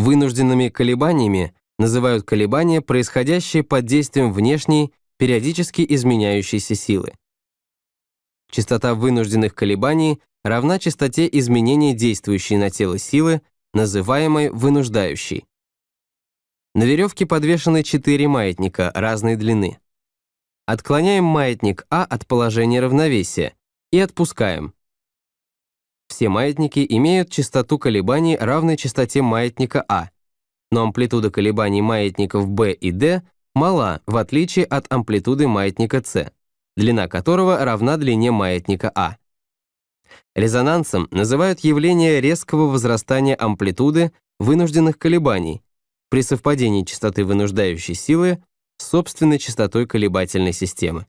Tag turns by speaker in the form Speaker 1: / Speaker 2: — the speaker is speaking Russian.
Speaker 1: Вынужденными колебаниями называют колебания, происходящие под действием внешней, периодически изменяющейся силы. Частота вынужденных колебаний равна частоте изменения действующей на тело силы, называемой вынуждающей. На веревке подвешены четыре маятника разной длины. Отклоняем маятник А от положения равновесия и отпускаем. Все маятники имеют частоту колебаний равной частоте маятника А, но амплитуда колебаний маятников B и D мала, в отличие от амплитуды маятника C, длина которого равна длине маятника А. Резонансом называют явление резкого возрастания амплитуды вынужденных колебаний при совпадении частоты вынуждающей силы с собственной частотой колебательной системы.